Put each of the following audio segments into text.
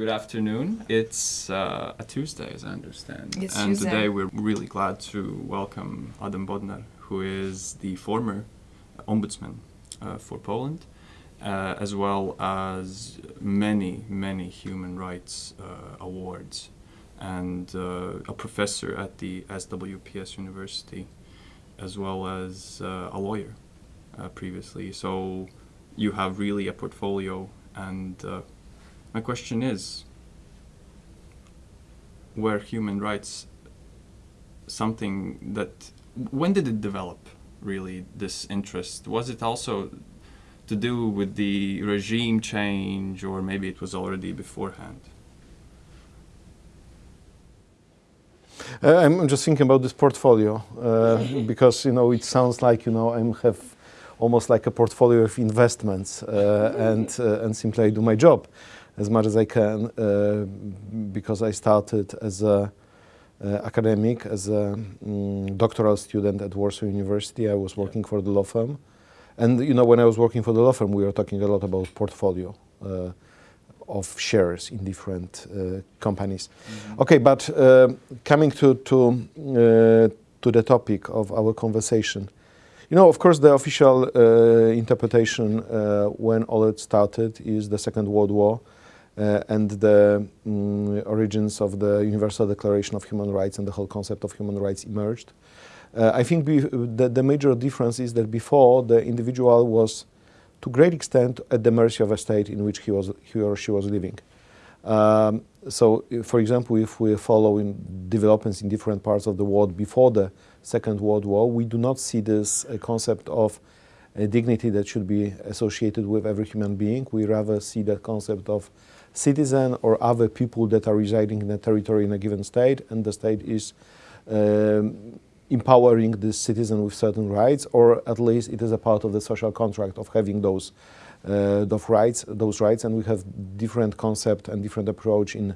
Good afternoon. It's uh, a Tuesday, as I understand. It's and Tuesday. today we're really glad to welcome Adam Bodnar, who is the former ombudsman uh, for Poland, uh, as well as many, many human rights uh, awards, and uh, a professor at the SWPS University, as well as uh, a lawyer uh, previously. So you have really a portfolio and uh, my question is were human rights something that when did it develop really this interest? Was it also to do with the regime change or maybe it was already beforehand? Uh, I'm just thinking about this portfolio uh, because you know it sounds like you know I have almost like a portfolio of investments uh, and uh, and simply I do my job as much as I can uh, because I started as a uh, academic as a mm, doctoral student at Warsaw University. I was working for the law firm, and you know when I was working for the law firm, we were talking a lot about portfolio. Uh, of shares in different uh, companies. Okay, but uh, coming to to uh, to the topic of our conversation, you know, of course, the official uh, interpretation uh, when all it started is the Second World War and the mm, origins of the Universal Declaration of Human Rights and the whole concept of human rights emerged. Uh, I think the, the major difference is that before the individual was to great extent at the mercy of a state in which he was he or she was living. Um, so, for example, if we follow in developments in different parts of the world before the Second World War, we do not see this uh, concept of uh, dignity that should be associated with every human being. We rather see the concept of citizen or other people that are residing in a territory in a given state, and the state is um, empowering this citizen with certain rights, or at least it is a part of the social contract of having those uh, those rights. Those rights, and we have different concept and different approach in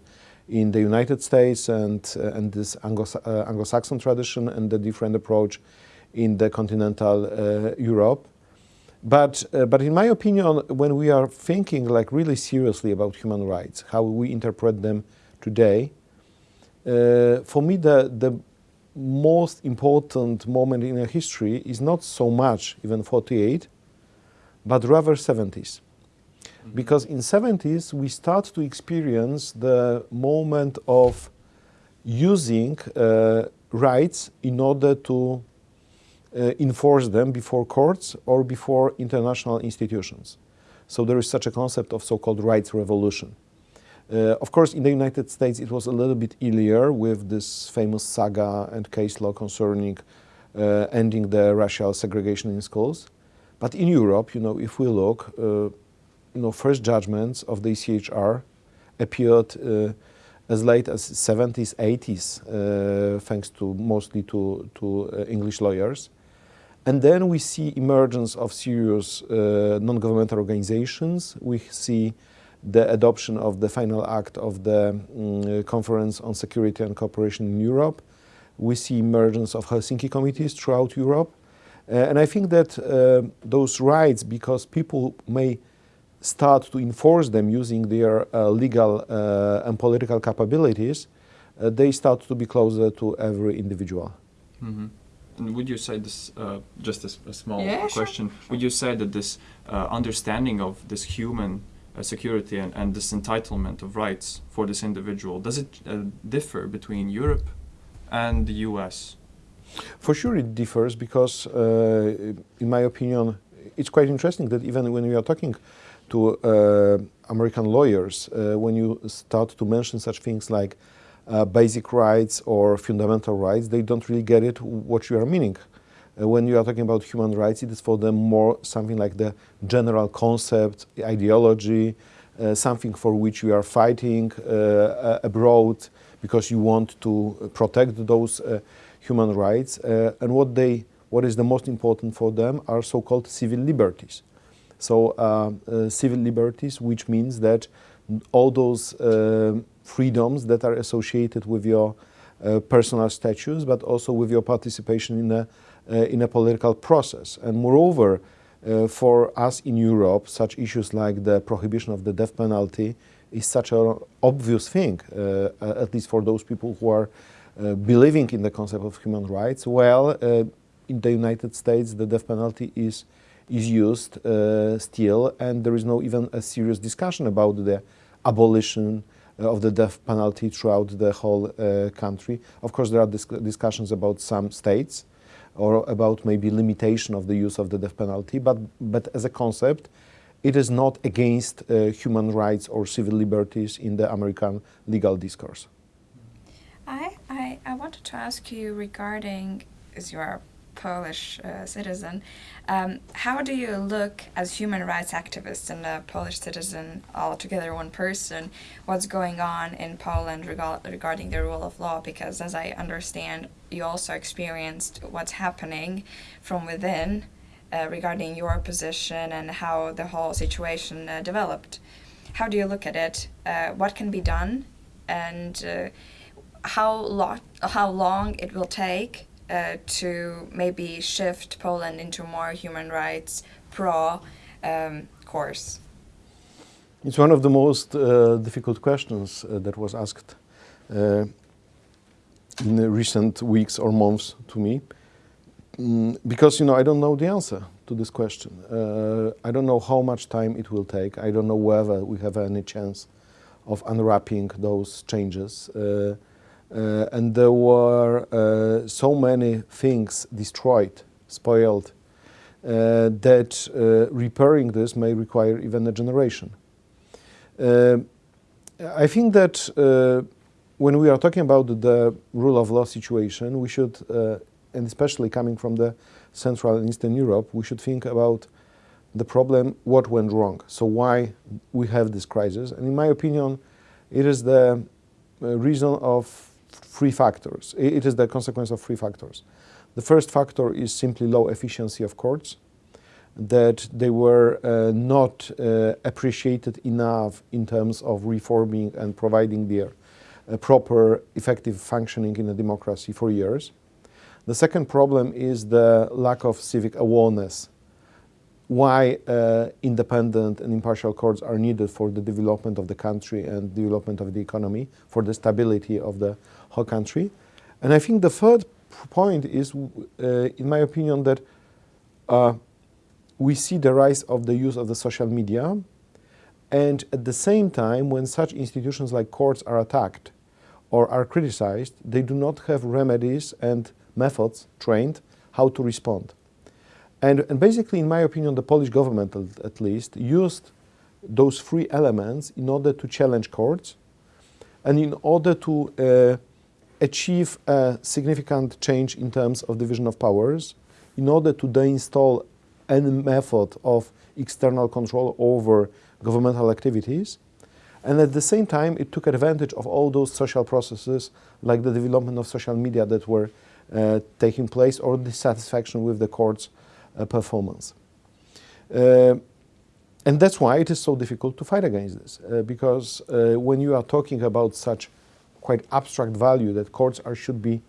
in the United States and uh, and this Anglo- uh, Anglo-Saxon tradition, and the different approach in the continental uh, Europe. But, uh, but in my opinion, when we are thinking like really seriously about human rights, how we interpret them today, uh, for me the, the most important moment in a history is not so much even 48, but rather 70s. Because in 70s we start to experience the moment of using uh, rights in order to enforce them before courts or before international institutions. So there is such a concept of so-called rights revolution. Uh, of course, in the United States, it was a little bit earlier with this famous saga and case law concerning uh, ending the racial segregation in schools. But in Europe, you know, if we look, uh, you know, first judgments of the ECHR appeared uh, as late as 70s, 80s, uh, thanks to mostly to, to uh, English lawyers. And then we see emergence of serious uh, non-governmental organizations. We see the adoption of the final act of the mm, Conference on Security and Cooperation in Europe. We see emergence of Helsinki committees throughout Europe. Uh, and I think that uh, those rights, because people may start to enforce them using their uh, legal uh, and political capabilities, uh, they start to be closer to every individual. hmm And would you say this, uh, just a small Yeah, sure, question, would you say that this uh, understanding of this human uh, security and, and this entitlement of rights for this individual, does it uh, differ between Europe and the US? For sure, it differs because, uh, in my opinion, it's quite interesting that even when we are talking to uh, American lawyers, uh, when you start to mention such things like uh, basic rights or fundamental rights, they don't really get it what you are meaning. Uh, when you are talking about human rights, it is for them more something like the general concept, ideology, uh, something for which you are fighting uh, abroad because you want to protect those uh, human rights. Uh, and what they, what is the most important for them are so-called civil liberties. So uh, uh, civil liberties, which means that all those uh, freedoms that are associated with your uh, personal status, but also with your participation in a uh, in a political process. And moreover, uh, for us in Europe, such issues like the prohibition of the death penalty is such an obvious thing, uh, at least for those people who are uh, believing in the concept of human rights. Well, uh, in the United States, the death penalty is is used uh, still, and there is no even a serious discussion about the abolition uh, of the death penalty throughout the whole uh, country. Of course, there are dis discussions about some states or about maybe limitation of the use of the death penalty, but, but as a concept, it is not against uh, human rights or civil liberties in the American legal discourse. I, I, I wanted to ask you regarding, as you are Polish uh, citizen. Um, how do you look as human rights activist and a Polish citizen all together one person, what's going on in Poland regarding the rule of law? Because as I understand, you also experienced what's happening from within uh, regarding your position and how the whole situation uh, developed. How do you look at it? Uh, what can be done? And uh, how, lo how long it will take uh, to maybe shift Poland into more human rights pro um, course? It's one of the most uh, difficult questions uh, that was asked uh, in recent weeks or months to me. Mm, because, you know, I don't know the answer to this question. Uh, I don't know how much time it will take. I don't know whether we have any chance of unwrapping those changes. Uh, uh, and there were uh, so many things destroyed, spoiled, uh, that repairing this may require even a generation. I think that when we are talking about the rule of law situation, we should, uh, and especially coming from the Central and Eastern Europe, we should think about the problem, what went wrong. So why we have this crisis. And in my opinion, it is the uh, reason of three factors. It is the consequence of three factors. The first factor is simply low efficiency of courts, that they were uh, not uh, appreciated enough in terms of reforming and providing their uh, proper effective functioning in a democracy for years. The second problem is the lack of civic awareness why uh, independent and impartial courts are needed for the development of the country and development of the economy, for the stability of the whole country. And I think the third point is, uh, in my opinion, that uh, we see the rise of the use of the social media, and at the same time, when such institutions like courts are attacked or are criticized, they do not have remedies and methods trained how to respond. And, and basically, in my opinion, the Polish government, at least, used those three elements in order to challenge courts and in order to uh, achieve a significant change in terms of division of powers, in order to deinstall any method of external control over governmental activities. And at the same time, it took advantage of all those social processes, like the development of social media that were uh, taking place, or dissatisfaction with the courts uh, performance. Uh, and that's why it is so difficult to fight against this, uh, because when you are talking about such quite abstract value that courts are should be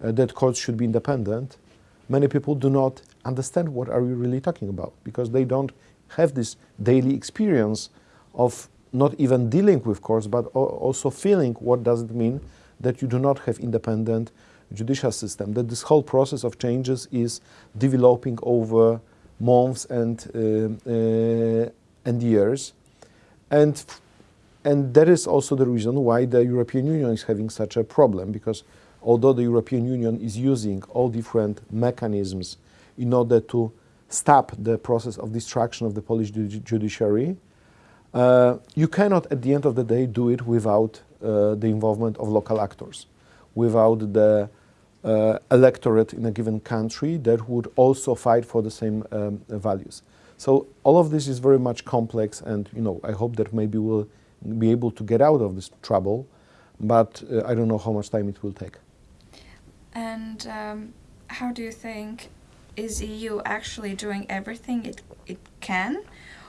that courts should be independent, many people do not understand what are we really talking about because they don't have this daily experience of not even dealing with courts, but also feeling what does it mean that you do not have independent judicial system, that this whole process of changes is developing over months and, uh, uh, and years. And, and that is also the reason why the European Union is having such a problem, because although the European Union is using all different mechanisms in order to stop the process of destruction of the Polish judiciary, uh, you cannot, at the end of the day, do it without uh, the involvement of local actors without the uh, electorate in a given country that would also fight for the same um, values. So all of this is very much complex and you know I hope that maybe we'll be able to get out of this trouble but uh, I don't know how much time it will take. And um, how do you think is EU actually doing everything it, it can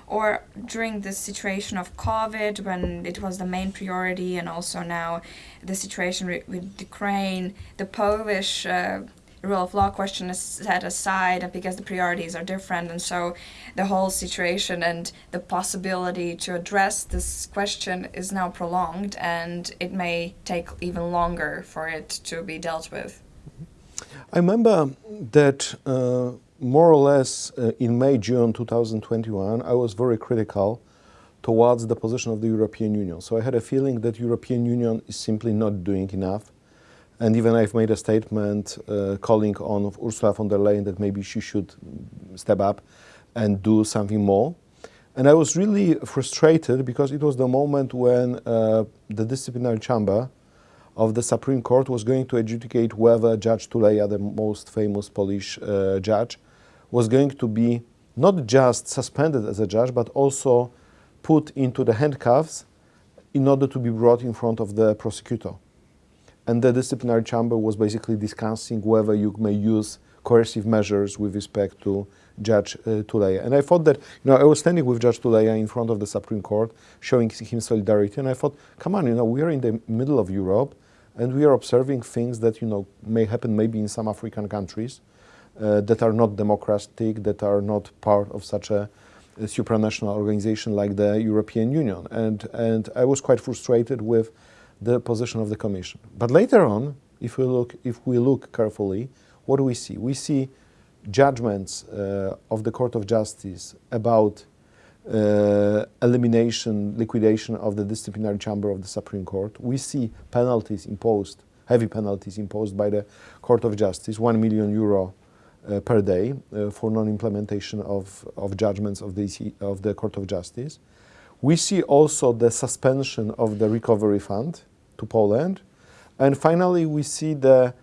or during the situation of COVID when it was the main priority and also now the situation with Ukraine, the Polish uh, rule of law question is set aside because the priorities are different, and so the whole situation and the possibility to address this question is now prolonged, and it may take even longer for it to be dealt with. I remember that uh, more or less uh, in May, June 2021, I was very critical towards the position of the European Union. So I had a feeling that European Union is simply not doing enough. And even I've made a statement uh, calling on Ursula von der Leyen that maybe she should step up and do something more. And I was really frustrated because it was the moment when uh, the disciplinary chamber of the Supreme Court was going to adjudicate whether Judge Tuleya, the most famous Polish uh, judge, was going to be not just suspended as a judge, but also put into the handcuffs in order to be brought in front of the prosecutor. And the disciplinary chamber was basically discussing whether you may use coercive measures with respect to Judge uh, Tuleya. And I thought that, you know, I was standing with Judge Tuleya in front of the Supreme Court, showing him solidarity, and I thought, come on, you know, we are in the middle of Europe, and we are observing things that, you know, may happen maybe in some African countries uh, that are not democratic, that are not part of such a, a, supranational organization like the European Union. And, and I was quite frustrated with the position of the Commission. But later on, if we look, if we look carefully, what do we see? We see judgments uh, of the Court of Justice about uh, elimination, liquidation of the disciplinary chamber of the Supreme Court. We see penalties imposed, heavy penalties imposed by the Court of Justice, 1 million euro uh, per day uh, for non-implementation of, of judgments of the, of the Court of Justice. We see also the suspension of the recovery fund to Poland. And finally, we see the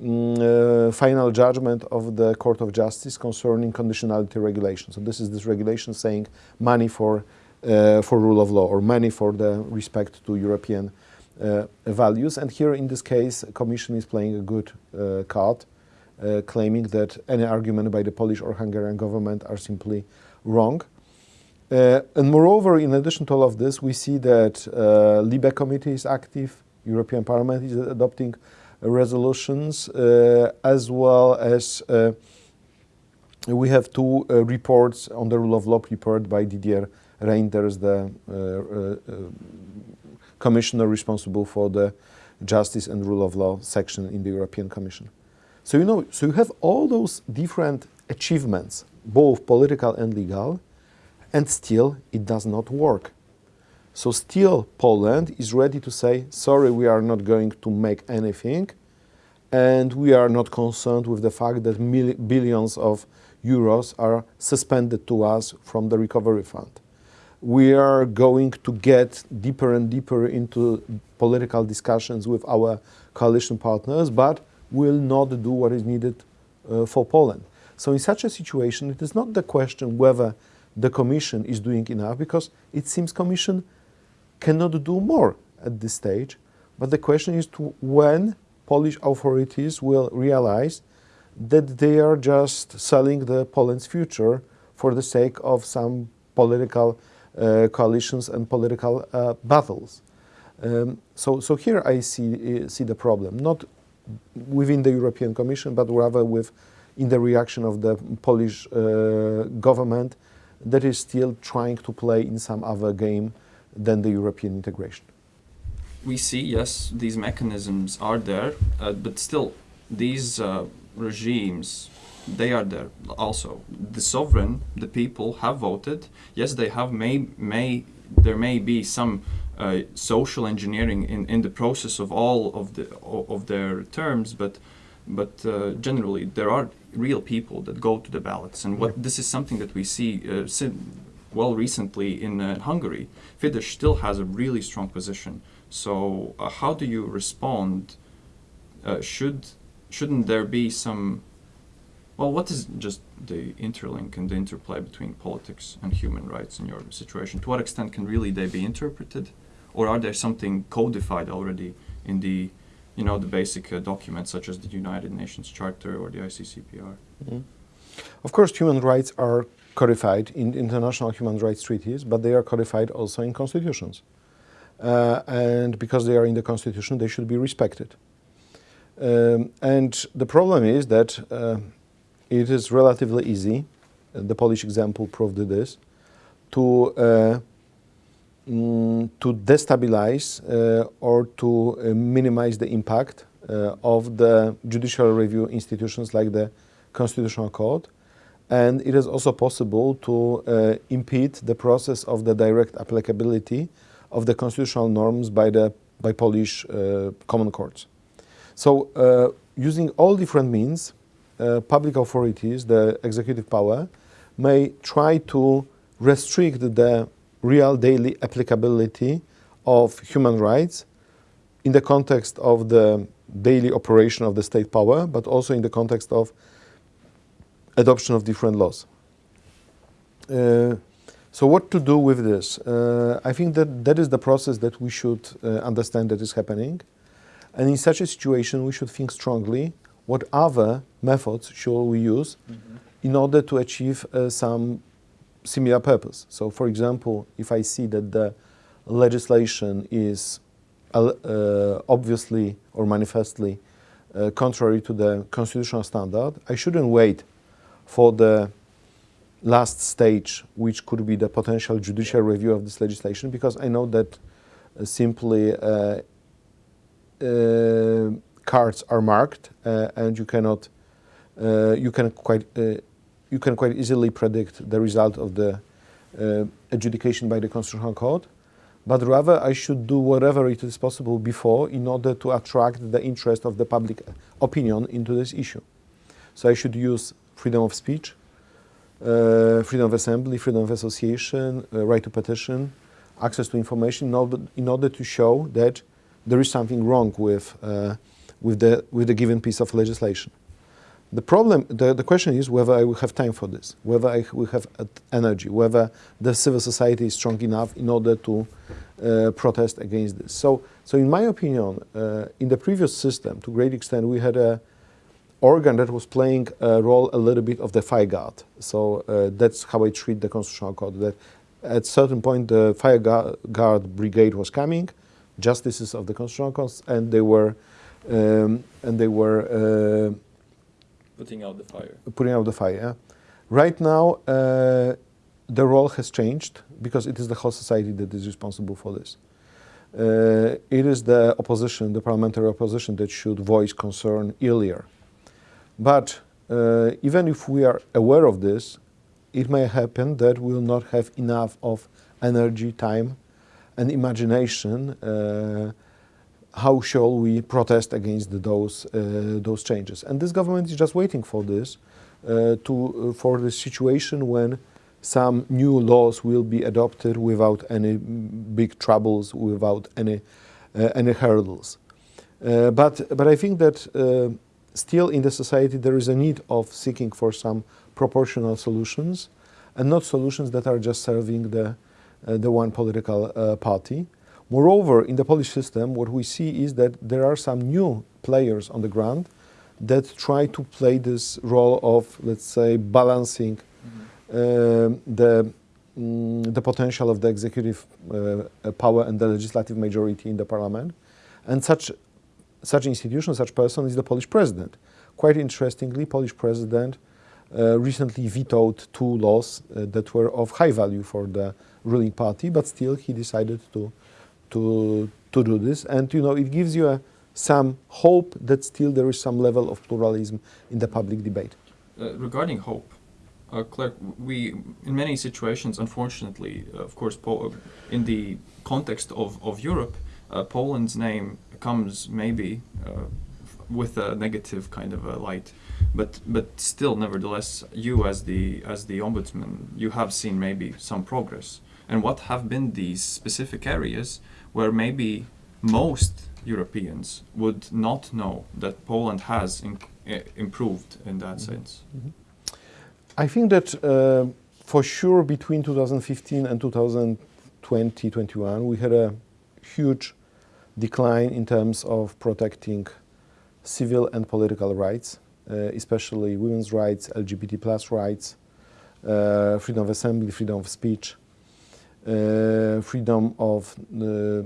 mm, uh, final judgment of the Court of Justice concerning conditionality regulation. So this is this regulation saying money for, uh, for rule of law or money for the respect to European uh, values. And here in this case, Commission is playing a good uh, card uh, claiming that any argument by the Polish or Hungarian government are simply wrong. Uh, and moreover, in addition to all of this, we see that uh, LIBE committee is active, European Parliament is adopting resolutions, uh, as well as uh, we have two uh, reports on the rule of law prepared by Didier Reynders, the commissioner responsible for the justice and rule of law section in the European Commission. So you know, so you have all those different achievements, both political and legal, and still it does not work. So still Poland is ready to say, sorry, we are not going to make anything, and we are not concerned with the fact that billions of euros are suspended to us from the recovery fund. We are going to get deeper and deeper into political discussions with our coalition partners, but will not do what is needed uh, for Poland. So in such a situation, it is not the question whether the Commission is doing enough, because it seems Commission cannot do more at this stage. But the question is to when Polish authorities will realize that they are just selling the Poland's future for the sake of some political uh, coalitions and political uh, battles. Um, so, so here I see, uh, see the problem, not within the European Commission, but rather with in the reaction of the Polish uh, government that is still trying to play in some other game than the European integration. We see, yes, these mechanisms are there, uh, but still, these uh, regimes, they are there also. The sovereign, the people have voted. Yes, they have may, may there may be some uh, social engineering in, in the process of all of the of their terms, but but uh, generally there are real people that go to the ballots, and what this is something that we see uh, well recently in uh, Hungary. Fidesz still has a really strong position. So uh, how do you respond? Uh, should shouldn't there be some well, what is just the interlink and the interplay between politics and human rights in your situation? To what extent can really they be interpreted? Or are there something codified already in the, you know, the basic uh, documents such as the United Nations Charter or the ICCPR? Mm -hmm. Of course, human rights are codified in international human rights treaties, but they are codified also in constitutions. Uh, and because they are in the constitution, they should be respected. Um, and the problem is that uh, it is relatively easy, uh, the Polish example proved this, to, uh, mm, to destabilize uh, or to uh, minimize the impact uh, of the judicial review institutions like the Constitutional Court. And it is also possible to impede the process of the direct applicability of the constitutional norms by, the, by Polish common courts. So uh, using all different means, uh, public authorities, the executive power, may try to restrict the real daily applicability of human rights in the context of the daily operation of the state power, but also in the context of adoption of different laws. Uh, so what to do with this? Uh, I think that that is the process that we should uh, understand that is happening. And in such a situation, we should think strongly what other methods should we use mm -hmm. in order to achieve uh, some similar purpose. So, for example, if I see that the legislation is uh, uh obviously or manifestly uh, contrary to the constitutional standard, I shouldn't wait for the last stage, which could be the potential judicial review of this legislation, because I know that uh, simply uh, uh, cards are marked and you cannot you can quite you can quite easily predict the result of the adjudication by the constitutional court but rather I should do whatever it is possible before in order to attract the interest of the public opinion into this issue. So I should use freedom of speech, uh, freedom of assembly, freedom of association, uh, right to petition, access to information in order, in order to show that there is something wrong with, uh, with, the, with the given piece of legislation. The problem, the, the question is whether I will have time for this, whether I will have energy, whether the civil society is strong enough in order to uh, protest against this. So, so in my opinion, uh, in the previous system, to great extent, we had a organ that was playing a role a little bit of the fire guard. So uh, that's how I treat the constitutional court. That at certain point, the fire guard brigade was coming, justices of the constitutional court, and they were um, and they were uh, putting out the fire. Putting out the fire. Right now, uh, the role has changed because it is the whole society that is responsible for this. Uh, it is the opposition, the parliamentary opposition, that should voice concern earlier. But uh, even if we are aware of this, it may happen that we will not have enough of energy, time, and imagination, uh, how shall we protest against those uh, those changes? And this government is just waiting for this, uh, to for the situation when some new laws will be adopted without any big troubles, without any any hurdles. but but I think that still in the society there is a need of seeking for some proportional solutions and not solutions that are just serving the uh, the one political uh, party. Moreover, in the Polish system, what we see is that there are some new players on the ground that try to play this role of, let's say, balancing mm -hmm. the mm, the potential of the executive uh, power and the legislative majority in the parliament. And such, such institution, such person is the Polish president. Quite interestingly, Polish president uh, recently vetoed two laws uh, that were of high value for the ruling party, but still he decided to, to, to do this. And, you know, it gives you a, some hope that still there is some level of pluralism in the public debate. Uh, regarding hope, uh, Claire, we, in many situations, unfortunately, uh, of course, po in the context of, of Europe, uh, Poland's name comes maybe uh, with a negative kind of a light but but still nevertheless you as the as the ombudsman you have seen maybe some progress and what have been these specific areas where maybe most Europeans would not know that Poland has eh, improved in that mm -hmm. sense? Mm -hmm. I think that uh, for sure between 2015 and 2020-21 we had a huge decline in terms of protecting civil and political rights, uh, especially women's rights, LGBT plus rights, uh, freedom of assembly, freedom of speech, uh, freedom of uh,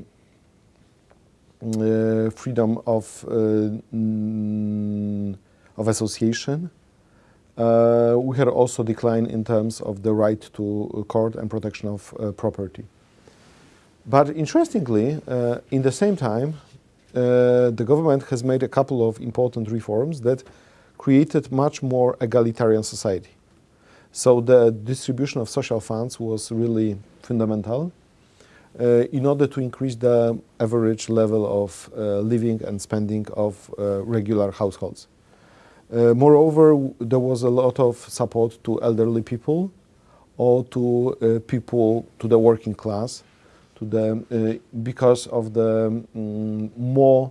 uh, uh, freedom of, uh, mm, of association. Uh, we had also decline in terms of the right to court and protection of uh, property. But interestingly, uh, in the same time, uh, the government has made a couple of important reforms that created much more egalitarian society. So the distribution of social funds was really fundamental uh, in order to increase the average level of uh, living and spending of uh, regular households. Moreover, there was a lot of support to elderly people or to people to the working class, to the because of the mm, more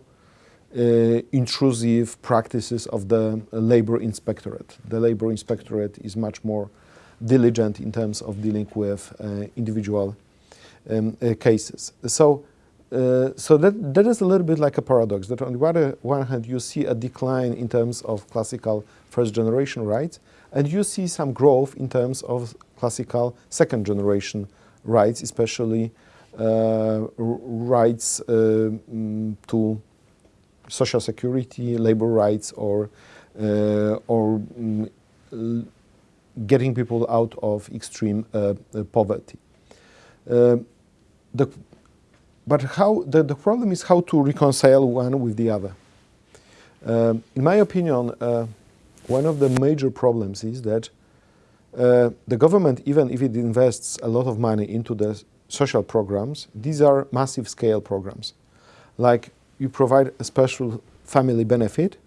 intrusive practices of the labor inspectorate. The labor inspectorate is much more diligent in terms of dealing with uh, individual um, uh, cases. So, uh, so that, that is a little bit like a paradox. That on the one- one hand, you see a decline in terms of classical first generation rights, and you see some growth in terms of classical second generation rights, especially uh, rights uh, mm, to social security, labor rights, or uh, or mm, getting people out of extreme uh, uh, poverty. Uh, the, but how the, the problem is how to reconcile one with the other. Um, in my opinion, one of the major problems is that uh, the government, even if it invests a lot of money into the social programs, these are massive scale programs. Like you provide a special family benefit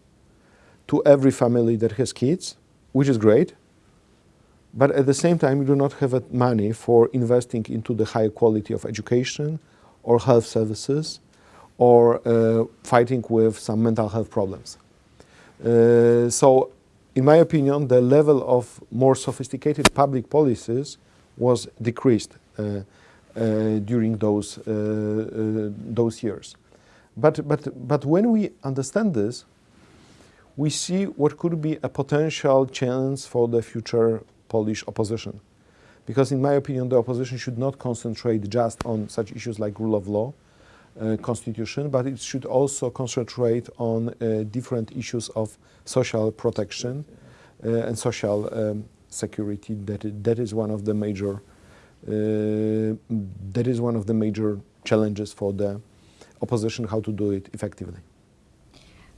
to every family that has kids, which is great. But at the same time, you do not have money for investing into the higher quality of education or health services or uh, fighting with some mental health problems. Uh, so, in my opinion, the level of more sophisticated public policies was decreased uh, uh, during those, uh, uh, those years. But, but, but when we understand this, we see what could be a potential challenge for the future Polish opposition. Because, in my opinion, the opposition should not concentrate just on such issues like rule of law, uh, constitution, but it should also concentrate on uh, different issues of social protection uh, and social um, security. That that is one of the major uh, that is one of the major challenges for the opposition. How to do it effectively.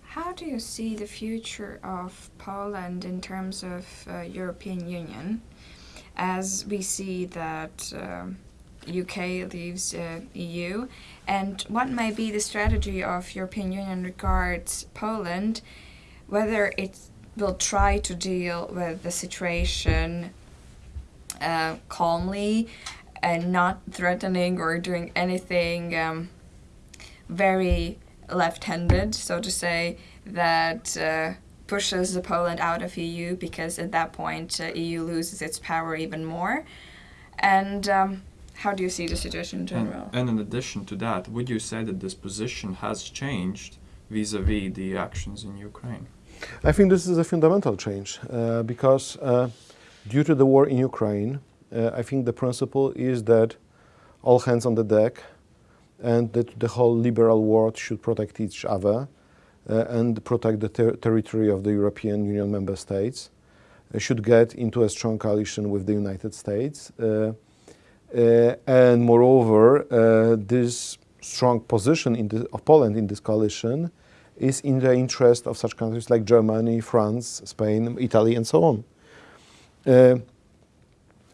How do you see the future of Poland in terms of uh, European Union, as we see that um UK leaves uh, EU, and what may be the strategy of European Union regards Poland, whether it will try to deal with the situation uh, calmly and not threatening or doing anything um, very left-handed, so to say, that uh, pushes Poland out of EU because at that point uh, EU loses its power even more. And um, how do you see the situation in general? and in addition to that, would you say that this position has changed vis-a-vis the actions in Ukraine? I think this is a fundamental change uh, because uh, due to the war in Ukraine, uh, I think the principle is that all hands on the deck and that the whole liberal world should protect each other uh, and protect the ter- territory of the European Union member states, uh, should get into a strong coalition with the United States. Uh, and moreover, this strong position in the, of Poland in this coalition is in the interest of such countries like Germany, France, Spain, Italy, and so on. Uh,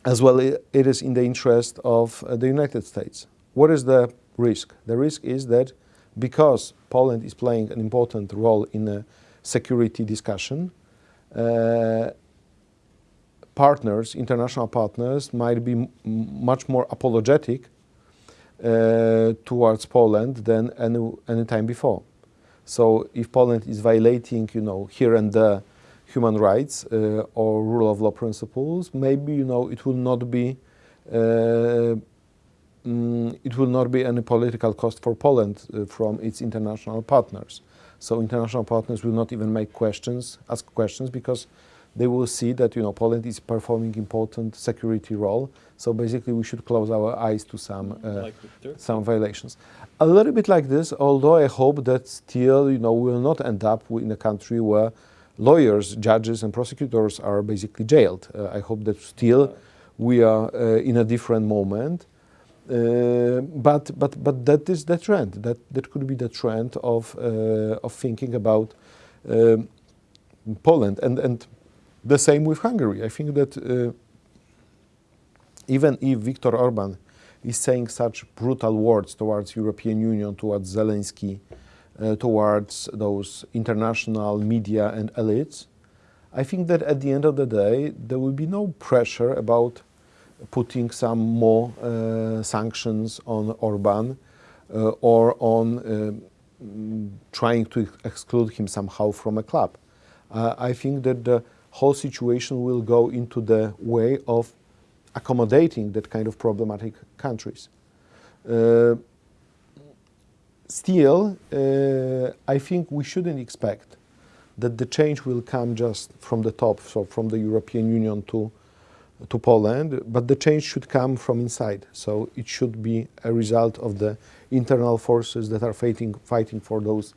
as well, it is in the interest of uh, the United States. What is the risk? The risk is that because Poland is playing an important role in a security discussion, uh, partners, international partners, might be much more apologetic uh, towards Poland than any, any time before. So if Poland is violating, you know, here and there human rights uh, or rule of law principles, maybe you know it will not be mm, it will not be any political cost for Poland uh, from its international partners. So international partners will not even make questions, ask questions because they will see that you know Poland is performing important security role. So basically, we should close our eyes to some uh, Like some violations. A little bit like this, although I hope that still you know we will not end up in a country where lawyers, judges, and prosecutors are basically jailed. Uh, I hope that still we are uh, in a different moment. Uh, but but but that is the trend. That that could be the trend of uh, of thinking about um, Poland and and the same with Hungary. I think that uh, even if Viktor Orban is saying such brutal words towards European Union, towards Zelensky, uh, towards those international media and elites, I think that at the end of the day there will be no pressure about putting some more uh, sanctions on Orban uh, or on uh, trying to exclude him somehow from a club. I think that the whole situation will go into the way of accommodating that kind of problematic countries. Uh, still, uh, I think we shouldn't expect that the change will come just from the top, so from the European Union to to Poland, but the change should come from inside. So it should be a result of the internal forces that are fighting fighting for those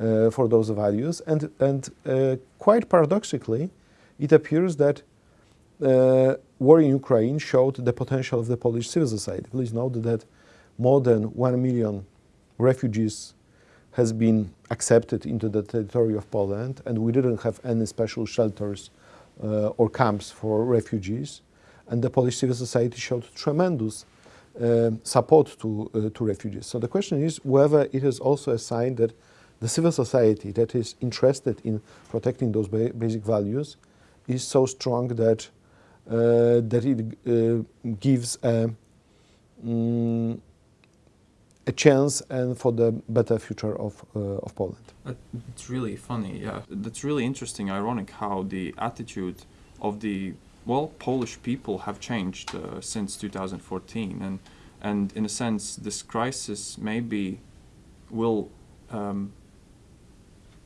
uh, for those values. And and uh, quite paradoxically, it appears that uh, war in Ukraine showed the potential of the Polish civil society. Please note that more than one million refugees has been accepted into the territory of Poland, and we didn't have any special shelters or camps for refugees. And the Polish civil society showed tremendous uh, support to, uh, to refugees. So the question is whether it is also a sign that the civil society that is interested in protecting those ba basic values is so strong that, uh, that it uh, gives a, mm, a chance and for the better future of, uh, of Poland. It's really funny, yeah. That's really interesting, ironic how the attitude of the well Polish people have changed uh, since 2014, and and in a sense, this crisis maybe will um,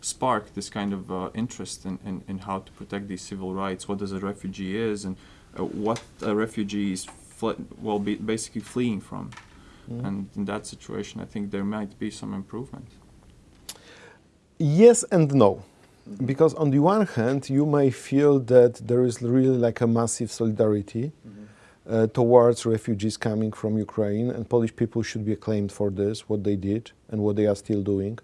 spark this kind of uh, interest in, in, in how to protect these civil rights. What does a refugee is, and uh, what a refugee is well be basically fleeing from. Mm-hmm. And in that situation, I think there might be some improvement. Yes and no. Mm-hmm. Because on the one hand, you may feel that there is really like a massive solidarity mm-hmm. uh, towards refugees coming from Ukraine, and Polish people should be acclaimed for this, what they did and what they are still doing.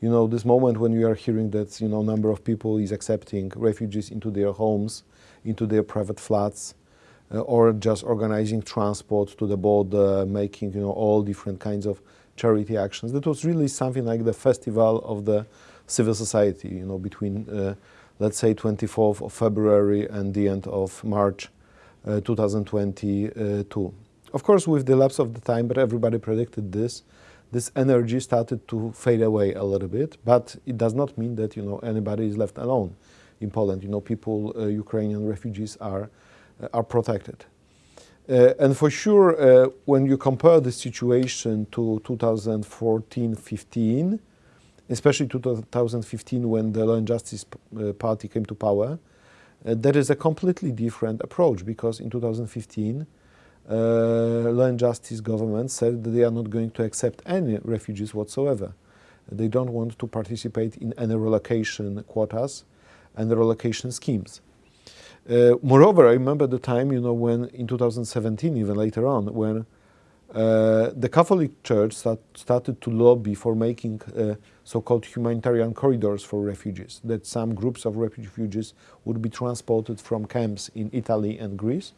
You know, this moment when you are hearing that you know number of people is accepting refugees into their homes, into their private flats, or just organizing transport to the border, making you know all different kinds of charity actions. That was really something like the festival of the civil society. You know, between uh, let's say 24th of February and the end of March uh, 2022. Of course, with the lapse of the time, but everybody predicted this. This energy started to fade away a little bit, but it does not mean that you know anybody is left alone in Poland. You know, people, uh, Ukrainian refugees are uh, are protected. Uh, and for sure, uh, when you compare the situation to 2014-15, especially 2015 when the Law and Justice uh, Party came to power, uh, that is a completely different approach because in 2015, uh, Law and Justice government said that they are not going to accept any refugees whatsoever. They don't want to participate in any relocation quotas and relocation schemes. Uh, moreover, I remember the time, you know, when in 2017, even later on, when uh, the Catholic Church start, started to lobby for making uh, so-called humanitarian corridors for refugees, that some groups of refugees would be transported from camps in Italy and Greece.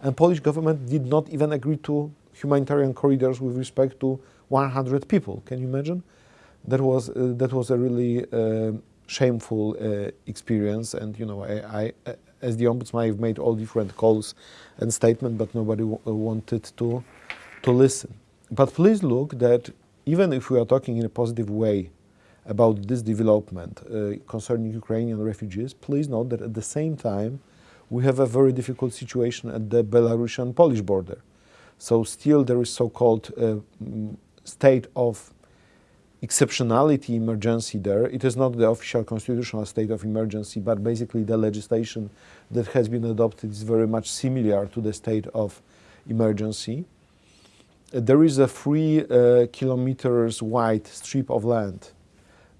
And Polish government did not even agree to humanitarian corridors with respect to 100 people. Can you imagine? That was, uh, that was a really uh, shameful uh, experience. And, you know, I, I, as the ombudsman, I've made all different calls and statements, but nobody w- wanted to to listen. But please look that even if we are talking in a positive way about this development uh, concerning Ukrainian refugees, please note that at the same time we have a very difficult situation at the Belarusian-Polish border. So still there is so-called uh, state of exceptionality emergency there. It is not the official constitutional state of emergency, but basically the legislation that has been adopted is very much similar to the state of emergency. Uh, there is a three uh, kilometers wide strip of land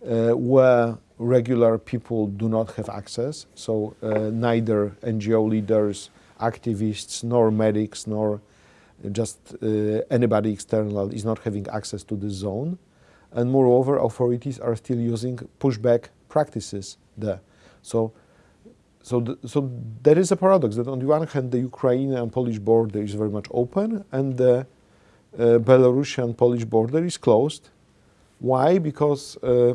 uh, where regular people do not have access. So uh, neither NGO leaders, activists, nor medics, nor just uh, anybody external is not having access to the zone and moreover authorities are still using pushback practices there. So, so, th so there is a paradox that on the one hand the Ukrainian and Polish border is very much open and the uh, Belarusian Polish border is closed. Why? Because uh,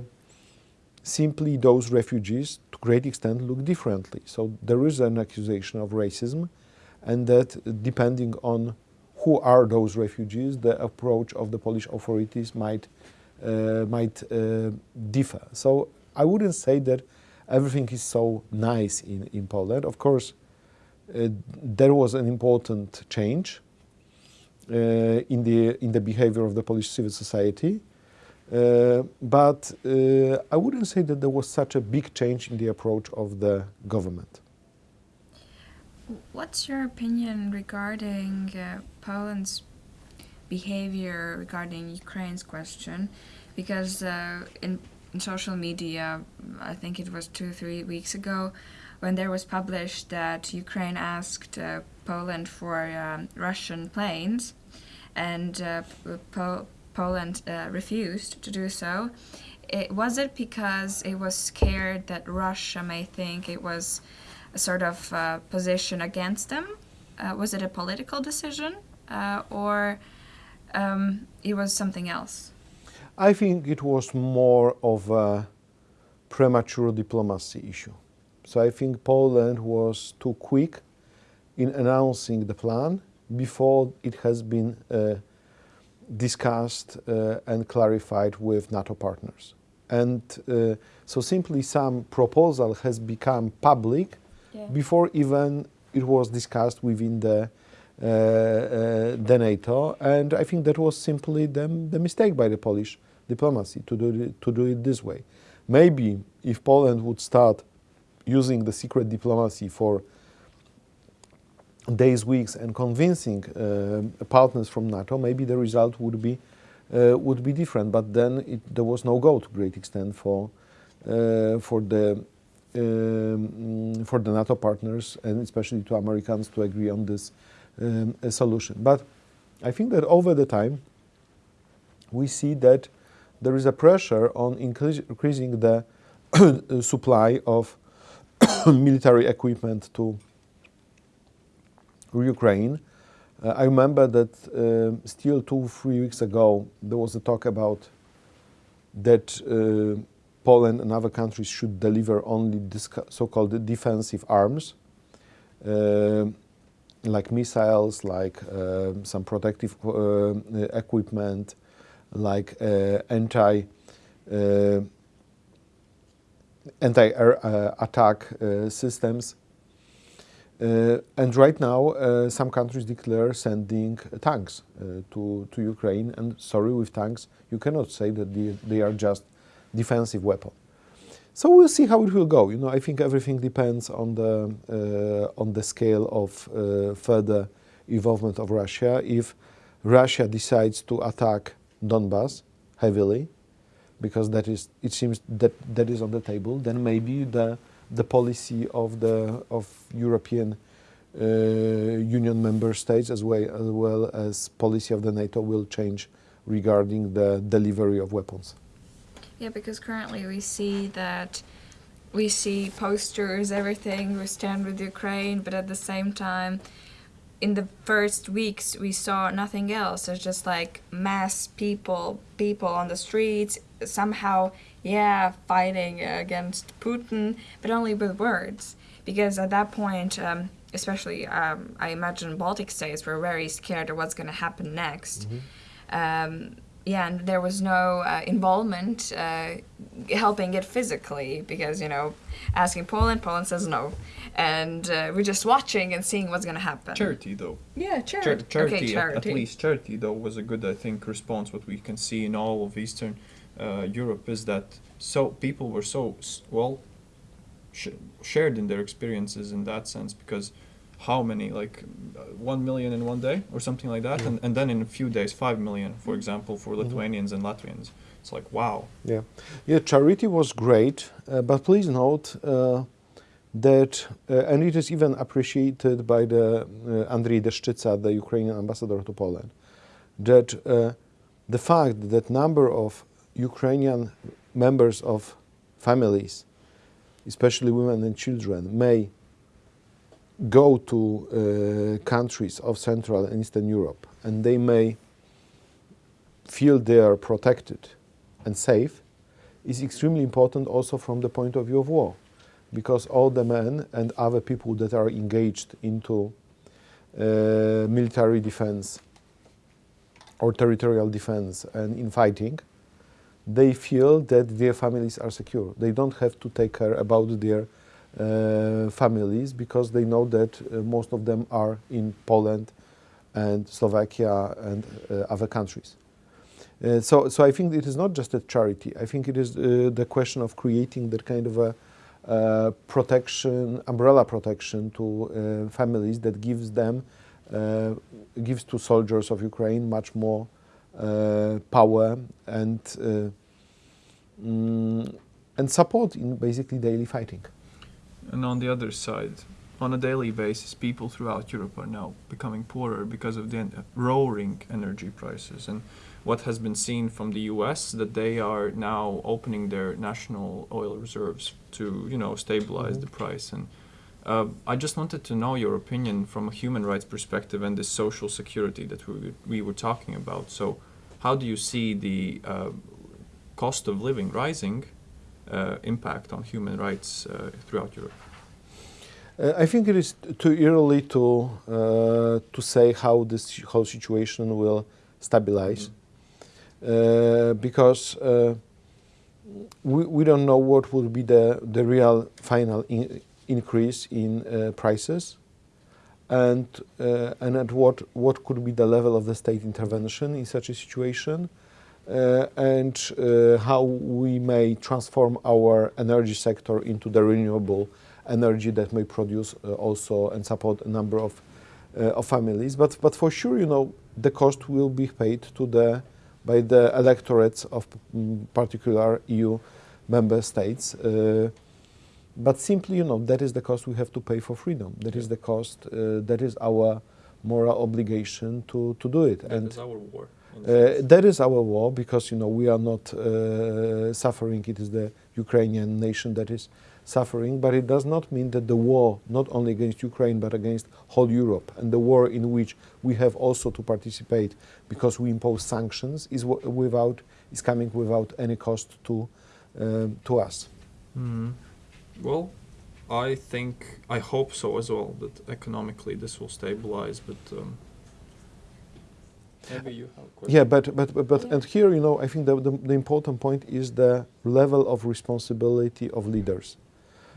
simply those refugees to great extent look differently. So there is an accusation of racism and that depending on who are those refugees, the approach of the Polish authorities might might uh, differ. So I wouldn't say that everything is so nice in, in Poland. Of course, uh, there was an important change in, the, in the behavior of the Polish civil society. Uh, but uh, I wouldn't say that there was such a big change in the approach of the government. What's your opinion regarding uh, Poland's behavior regarding Ukraine's question because uh, in, in social media, I think it was two, three weeks ago, when there was published that Ukraine asked uh, Poland for um, Russian planes and uh, po Poland uh, refused to do so. It, was it because it was scared that Russia may think it was a sort of uh, position against them? Uh, was it a political decision or um, it was something else? I think it was more of a premature diplomacy issue. So I think Poland was too quick in announcing the plan before it has been uh, discussed uh, and clarified with NATO partners. And uh, so simply some proposal has become public yeah. before even it was discussed within the the NATO, and I think that was simply the, the mistake by the Polish diplomacy to do, it, to do it this way. Maybe if Poland would start using the secret diplomacy for days, weeks, and convincing uh, partners from NATO, maybe the result would be uh, would be different. But then it, there was no go to great extent for uh, for the um, for the NATO partners and especially to Americans to agree on this um, a solution. But I think that over the time, we see that there is a pressure on increasing the supply of military equipment to Ukraine. Uh, I remember that uh, still two, three weeks ago, there was a talk about that uh, Poland and other countries should deliver only so-called defensive arms. Uh, like missiles, like uh, some protective uh, equipment, like uh, anti anti-air attack systems. Uh, and right now, uh, some countries declare sending tanks uh, to, to Ukraine. And sorry, with tanks, you cannot say that they, they are just defensive weapon. So we'll see how it will go. You know, I think everything depends on the uh, on the scale of uh, further involvement of Russia. If Russia decides to attack Donbas heavily, because that is it seems that that is on the table, then maybe the the policy of the of European uh, Union member states as well as well as policy of the NATO will change regarding the delivery of weapons. Yeah, because currently we see that we see posters, everything, we stand with Ukraine, but at the same time, in the first weeks we saw nothing else. It's just like mass people, people on the streets, somehow, yeah, fighting against Putin, but only with words. Because at that point, um, especially um, I imagine Baltic states were very scared of what's going to happen next. Mm -hmm. um, yeah, and there was no uh, involvement uh, helping it physically because, you know, asking Poland, Poland says no. And uh, we're just watching and seeing what's going to happen. Charity, though. Yeah, charity. Char charity, okay, charity. At, at, least charity, though, was a good, I think, response, what we can see in all of Eastern uh, Europe is that so people were so well sh- shared in their experiences in that sense because how many like uh, one million in one day or something like that, Yeah. and, and then in a few days five million, for example, for Mhm. Lithuanians and Latvians. It's like wow. Yeah, yeah. Charity was great, uh, but please note uh, that, uh, and it is even appreciated by the uh, Andriy Deshchytsia, the Ukrainian ambassador to Poland, that uh, the fact that number of Ukrainian members of families, especially women and children, may go to uh, countries of Central and Eastern Europe, and they may feel they are protected and safe is extremely important also from the point of view of war because all the men and other people that are engaged into uh, military defense or territorial defense and in fighting they feel that their families are secure. They don't have to take care about their families because they know that uh, most of them are in Poland and Slovakia and uh, other countries uh, so, so I think it is not just a charity. I think it is uh, the question of creating that kind of a uh, protection, umbrella protection to uh, families that gives them, uh, gives to soldiers of Ukraine much more uh, power and uh, mm, and support in basically daily fighting. And on the other side, on a daily basis, people throughout Europe are now becoming poorer because of the en- roaring energy prices. And what has been seen from the U.S. that they are now opening their national oil reserves to, you know, stabilize Mhm. the price. And uh, I just wanted to know your opinion from a human rights perspective and the social security that we, we were talking about. So, how do you see the uh, cost of living rising impact on human rights uh, throughout Europe? Uh, I think it is too early to uh, to say how this whole situation will stabilize. Uh, because uh, we, we don't know what will be the, the real final in, increase in uh, prices and uh, and at what what could be the level of the state intervention in such a situation. uh, and uh, how we may transform our energy sector into the renewable energy that may produce uh, also and support a number of uh, of families but but for sure you know the cost will be paid to the by the electorates of mm, particular EU member states. Uh, but simply, you know, that is the cost we have to pay for freedom. That is the cost. Uh, that is our moral obligation to, to do it. and That is our war. Uh, that is our war because you know we are not uh, suffering. It is the Ukrainian nation that is suffering, but it does not mean that the war, not only against Ukraine but against whole Europe, and the war in which we have also to participate because we impose sanctions, is w- without is coming without any cost to um, to us. Hmm. Well, I think I hope so as well that economically this will stabilize, but um, maybe you have a question. Yeah, but but but, but Yeah. and here you know I think the, the the important point is the level of responsibility of leaders.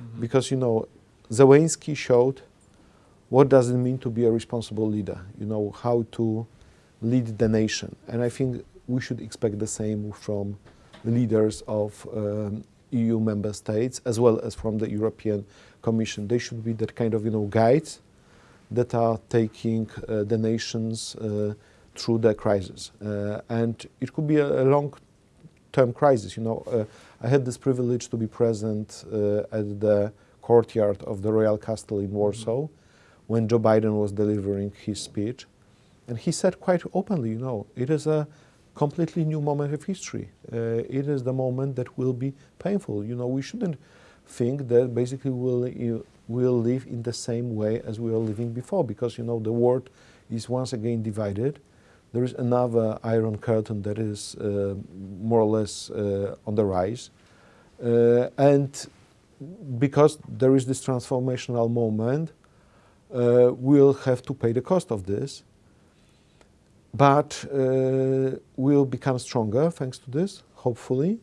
Mhm. because you know Zelensky showed what does it mean to be a responsible leader you know how to lead the nation and i think we should expect the same from the leaders of um, eu member states as well as from the european commission. They should be that kind of you know guides that are taking uh, the nations uh, through the crisis. Uh, and it could be a, a long term crisis you know. Uh, I had this privilege to be present uh, at the courtyard of the Royal Castle in Warsaw when Joe Biden was delivering his speech. And he said quite openly, you know, it is a completely new moment of history. Uh, it is the moment that will be painful. You know, we shouldn't think that basically we'll, we'll live in the same way as we were living before because, you know, the world is once again divided. There is another iron curtain that is uh, more or less uh, on the rise. Uh, and because there is this transformational moment, uh, we'll have to pay the cost of this. But uh, we'll become stronger thanks to this, hopefully.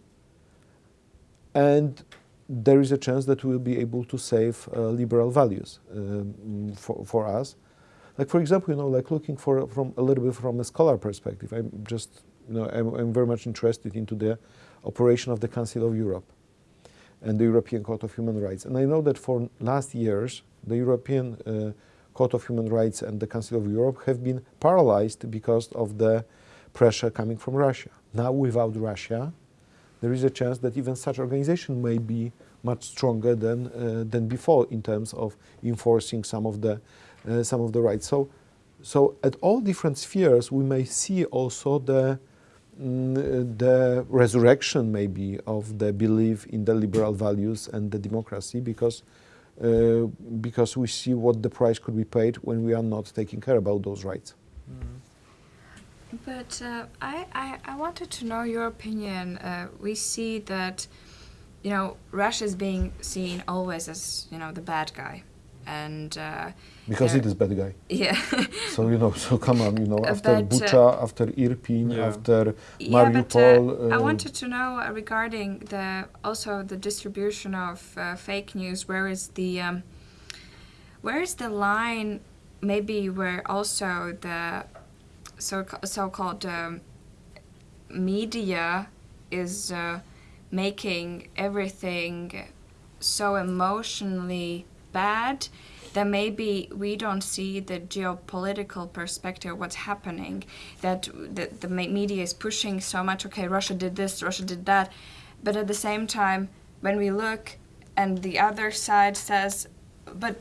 And there is a chance that we'll be able to save uh, liberal values um, for, for us. Like for example, you know, like looking for from a little bit from a scholar perspective. I'm just, you know, I'm, I'm very much interested into the operation of the Council of Europe and the European Court of Human Rights. And I know that for last years, the European uh, Court of Human Rights and the Council of Europe have been paralyzed because of the pressure coming from Russia. Now, without Russia, there is a chance that even such organization may be much stronger than uh, than before in terms of enforcing some of the uh, some of the rights. So, so at all different spheres, we may see also the mm, the resurrection maybe of the belief in the liberal values and the democracy because because we see what the price could be paid when we are not taking care about those rights. But uh, I, I, I wanted to know your opinion. Uh, we see that, you know, Russia is being seen always as, you know, the bad guy. And uh, Because there- it is bad guy. yeah, So you know, so come on, you know, after But, uh, Bucha, after Irpin, Yeah. after yeah. But Mariupol. uh, I uh, wanted to know uh, regarding the also the distribution of uh, fake news. Where is the um, where is the line? Maybe where also the so so-called um, media is uh, making everything so emotionally bad that maybe we don't see the geopolitical perspective of what's happening that the, the media is pushing so much okay russia did this russia did that but at the same time when we look and the other side says but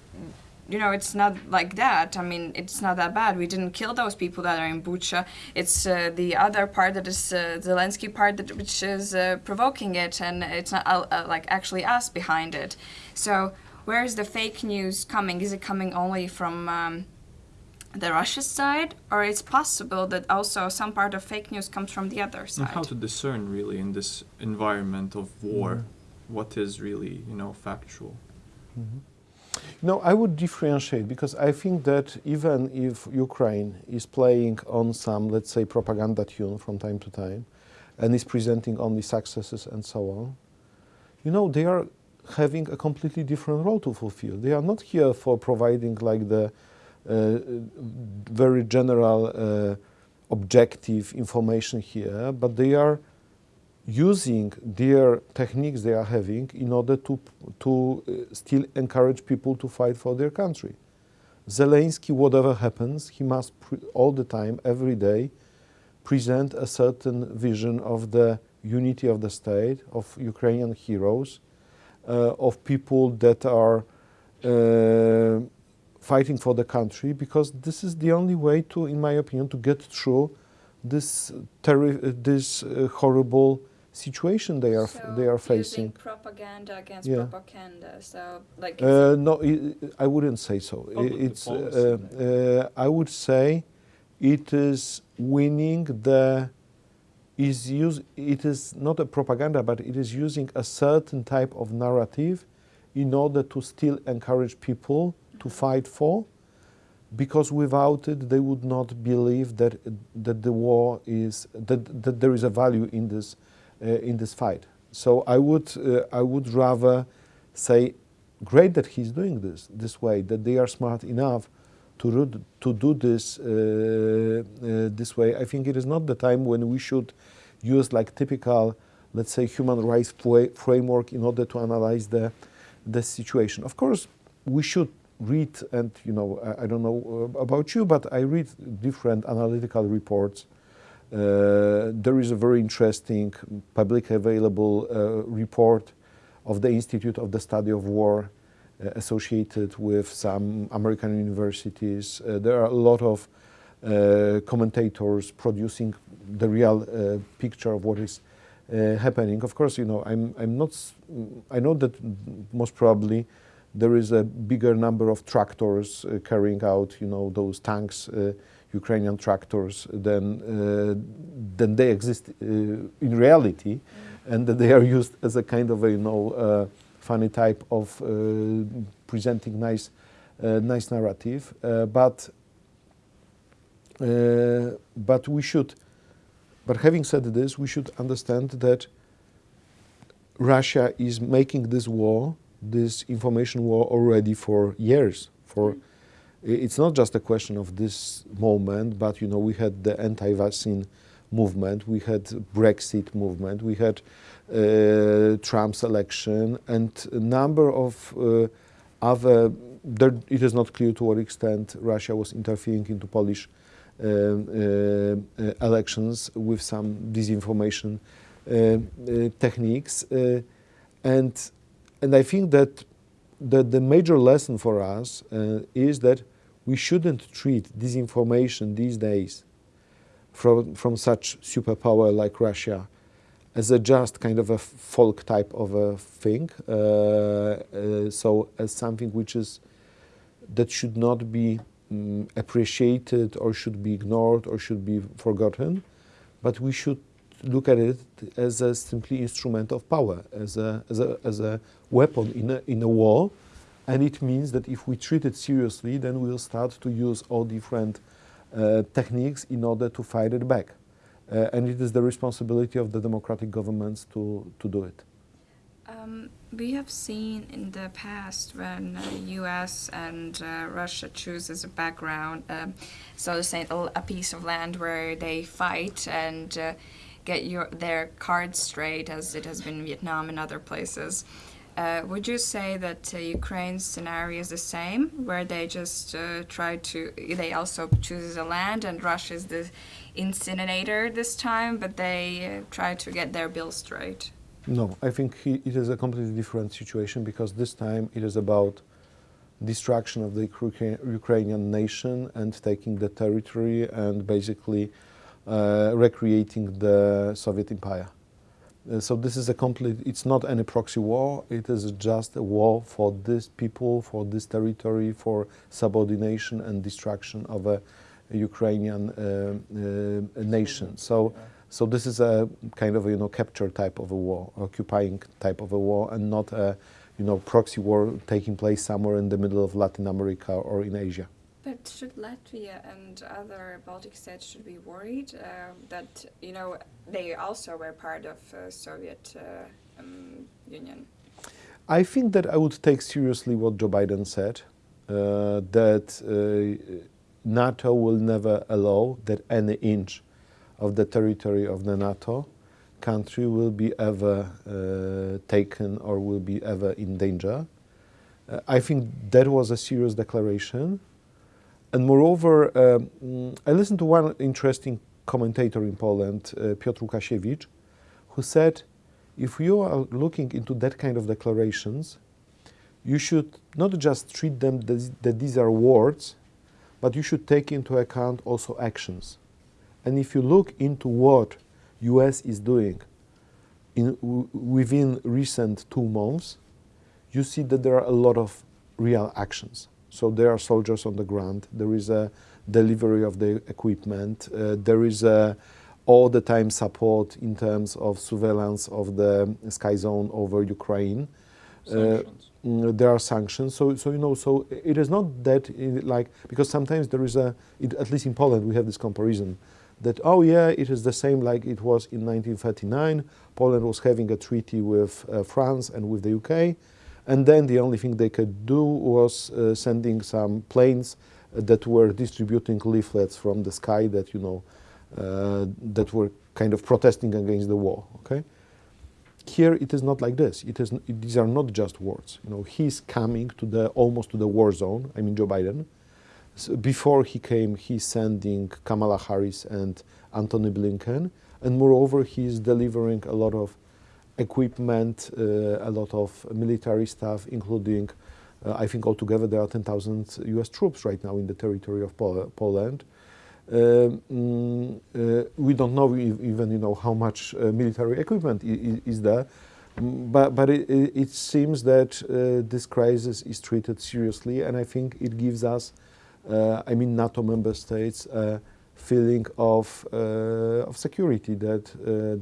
you know, it's not like that. I mean, it's not that bad. We didn't kill those people that are in Bucha. It's uh, the other part that is uh, Zelensky part that which is uh, provoking it, and it's not uh, uh, like actually us behind it. So where is the fake news coming? Is it coming only from um, the Russia side, or it's possible that also some part of fake news comes from the other And side? how to discern really in this environment of war Mhm. what is really you know factual. No, I would differentiate because I think that even if Ukraine is playing on some, let's say, propaganda tune from time to time and is presenting only successes and so on, you know, they are having a completely different role to fulfill. They are not here for providing like the uh, very general uh, objective information here, but they are using their techniques they are having in order to, to uh, still encourage people to fight for their country. Zelensky, whatever happens, he must all the time, every day, present a certain vision of the unity of the state, of Ukrainian heroes, of people that are uh, fighting for the country, because this is the only way to, in my opinion, to get through this, terri- uh, this uh, horrible situation they are f- they are facing. propaganda against Yeah. propaganda. So like Uh, no, i I wouldn't say so. I- Public it's uh, uh, I would say it is winning the is use it is not a propaganda, but it is using a certain type of narrative in order to still encourage people to fight for, because without it they would not believe that that the war is that, that there is a value in this uh, in this fight. So I would uh, I would rather say great that he's doing this this way that they are smart enough to to do this uh, uh, this way. I think it is not the time when we should use like typical let's say human rights framework in order to analyze the the situation. Of course, we should read and you know I, I don't know uh, about you, but I read different analytical reports. Uh, there is a very interesting public available uh, report of the Institute of the Study of War associated with some American universities. Uh, there are a lot of uh, commentators producing the real uh, picture of what is uh, happening. Of course, you know, I'm, I'm not, I know that most probably there is a bigger number of tractors uh, carrying out, you know, those tanks, uh, Ukrainian tractors, than, uh, than they exist uh, in reality, and that they are used as a kind of a, you know, uh, funny type of uh, presenting nice, uh, nice narrative. Uh, but, uh, but we should, but having said this, we should understand that Russia is making this war, this information war, already for years. For it's not just a question of this moment, but you know we had the anti-vaccine movement, we had Brexit movement, we had Trump's election, and a number of uh, other. There, it is not clear to what extent Russia was interfering into Polish uh, uh, elections with some disinformation techniques, and and I think that the, the major lesson for us is that we shouldn't treat disinformation these days from, from such superpower like Russia as a just kind of a folk type of a thing. Uh, uh, so as something which is that should not be um, appreciated or should be ignored or should be forgotten, but we should look at it as a simply instrument of power, as a, as a, as a weapon in a, in a war. And it means that if we treat it seriously, then we'll start to use all different uh, techniques in order to fight it back. Uh, and it is the responsibility of the democratic governments to, to do it. Um, we have seen in the past when uh, U.S. and uh, Russia chooses a background, um, so to say, a piece of land where they fight and uh, get your their cards straight, as it has been in Vietnam and other places. Uh, would you say that uh, Ukraine's scenario is the same, where they just uh, try to, they also choose a land and Russia is the incinerator this time, but they uh, try to get their bill straight? No, I think it is a completely different situation because this time it is about destruction of the Ukrainian nation and taking the territory and basically uh, recreating the Soviet Empire. Uh, so this is a complete, it's not any proxy war, it is just a war for these people, for this territory, for subordination and destruction of a Ukrainian uh, uh, nation. So, so this is a kind of a, you know, capture type of a war, occupying type of a war, and not a, you know, proxy war taking place somewhere in the middle of Latin America or in Asia. But should Latvia and other Baltic states should be worried uh, that you know they also were part of uh, Soviet uh, um, Union? I think that I would take seriously what Joe Biden said, uh, that uh, NATO will never allow that any inch of the territory of the NATO country will be ever uh, taken or will be ever in danger. I think that was a serious declaration. And moreover, um, I listened to one interesting commentator in Poland, uh, Piotr Łukasiewicz, who said, if you are looking into that kind of declarations, you should not just treat them that these are words, but you should take into account also actions. And if you look into what US is doing in, within recent two months, you see that there are a lot of real actions. So there are soldiers on the ground. There is a delivery of the equipment. Uh, there is a all the time support in terms of surveillance of the sky zone over Ukraine. Uh, mm, there are sanctions. So, so you know, so it is not that it, like because sometimes there is a, it, at least in Poland, we have this comparison that oh yeah, it is the same like it was in 1939. Poland was having a treaty with uh, France and with the UK. And then the only thing they could do was uh, sending some planes uh, that were distributing leaflets from the sky that, you know, uh, that were kind of protesting against the war, okay? Here it is not like this. It is, these are not just words. You know, he's coming to the, almost to the war zone, I mean Joe Biden. So before he came, he's sending Kamala Harris and Antony Blinken. And moreover, he's delivering a lot of equipment, uh, a lot of military stuff, including, uh, I think altogether there are 10,000 US troops right now in the territory of Pol Poland. Uh, we don't know even you know how much military equipment is there, but, but it, it, seems that uh, this crisis is treated seriously, and I think it gives us, uh, I mean, NATO member states, a feeling of, uh, of security that,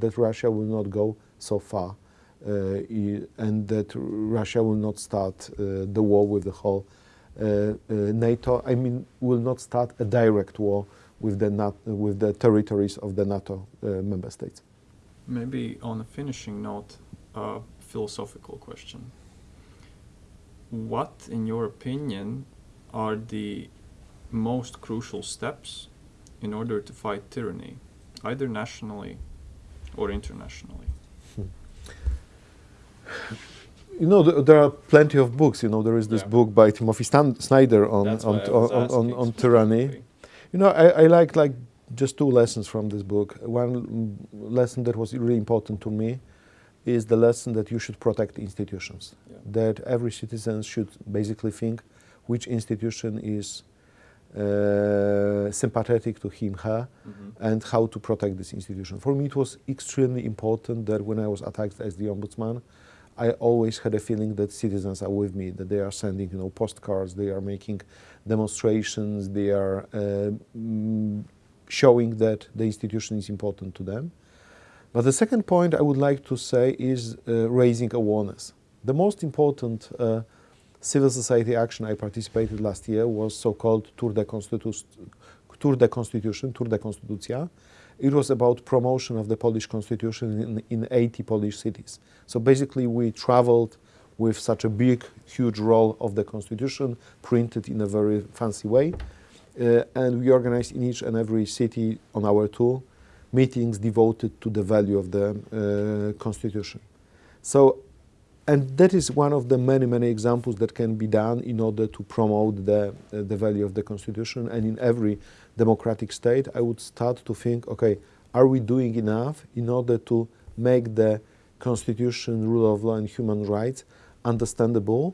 that Russia will not go so far, uh, and that Russia will not start uh, the war with the whole uh, NATO. I mean, will not start a direct war with the NATO, with the territories of the NATO uh, member states. Maybe on a finishing note, a philosophical question. What, in your opinion, are the most crucial steps in order to fight tyranny? either nationally or internationally. Hmm. You know, th- there are plenty of books. You know, there is this Yeah. book by Timothy Stan- Snyder on on, on, on, on, on tyranny. You know, I, I like like just two lessons from this book. One mm, lesson that was really important to me is the lesson that you should protect institutions. Yeah. That every citizen should basically think which institution is uh, sympathetic to him, her, Mhm. and how to protect this institution. For me, it was extremely important that when I was attacked as the ombudsman, I always had a feeling that citizens are with me, that they are sending, you know, postcards, they are making demonstrations, they are uh, mm, showing that the institution is important to them. But the second point I would like to say is uh, raising awareness. The most important uh, civil society action I participated last year was so-called Tour de, Constitu- Tour de Constitution, Tour de Konstytucja. It was about promotion of the Polish constitution in, in 80 Polish cities. So basically we traveled with such a big, huge roll of the constitution, printed in a very fancy way. Uh, and we organized in each and every city on our tour meetings devoted to the value of the uh, constitution. So and that is one of the many, many examples that can be done in order to promote the, uh, the value of the Constitution. And in every democratic state, I would start to think, okay, are we doing enough in order to make the Constitution, rule of law, and human rights understandable,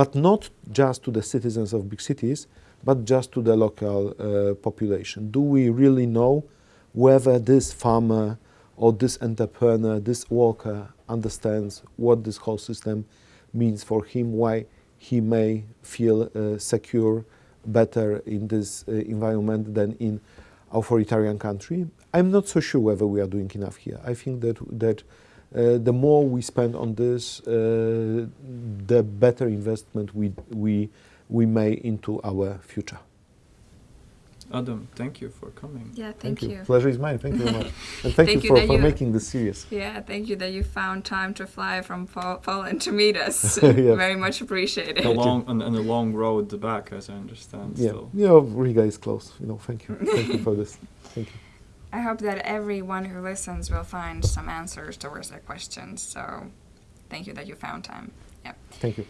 but not just to the citizens of big cities, but just to the local uh, population? Do we really know whether this farmer or this entrepreneur, this worker understands what this whole system means for him, why he may feel uh, secure better in this uh, environment than in authoritarian country. I'm not so sure whether we are doing enough here. I think that that uh, the more we spend on this, uh, the better investment we we we make into our future. Adam, thank you for coming. Yeah, thank, you. Pleasure is mine. Thank you very much, and thank, Thank you you for, that for you- making this series. Yeah, thank you that you found time to fly from po- Poland to meet us. Yeah. Very much appreciated. A long and, and a long road the back, as I understand. Yeah, Still. you know, Riga is close. You know, thank you, thank you for this. Thank you. I hope that everyone who listens will find some answers towards their questions. So, thank you that you found time. Yeah. Thank you.